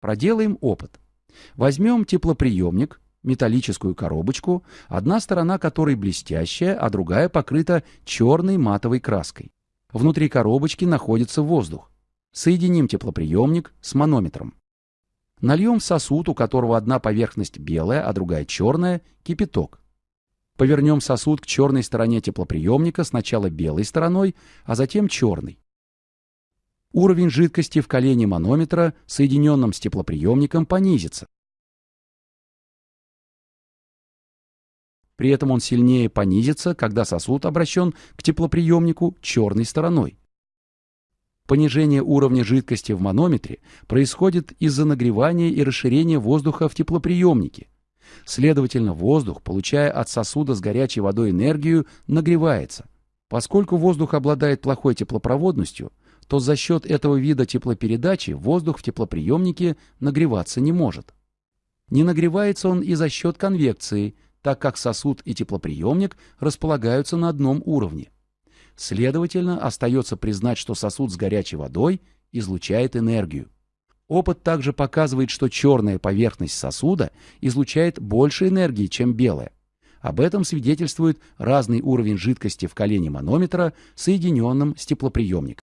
Проделаем опыт. Возьмем теплоприемник, металлическую коробочку, одна сторона которой блестящая, а другая покрыта черной матовой краской. Внутри коробочки находится воздух. Соединим теплоприемник с манометром. Нальем в сосуд, у которого одна поверхность белая, а другая черная, кипяток. Повернем сосуд к черной стороне теплоприемника сначала белой стороной, а затем черной. Уровень жидкости в колене манометра, соединенном с теплоприемником, понизится. При этом он сильнее понизится, когда сосуд обращен к теплоприемнику черной стороной. Понижение уровня жидкости в манометре происходит из-за нагревания и расширения воздуха в теплоприемнике. Следовательно, воздух, получая от сосуда с горячей водой энергию, нагревается. Поскольку воздух обладает плохой теплопроводностью, то за счет этого вида теплопередачи воздух в теплоприемнике нагреваться не может. Не нагревается он и за счет конвекции – так как сосуд и теплоприемник располагаются на одном уровне. Следовательно, остается признать, что сосуд с горячей водой излучает энергию. Опыт также показывает, что черная поверхность сосуда излучает больше энергии, чем белая. Об этом свидетельствует разный уровень жидкости в колене манометра, соединенном с теплоприемником.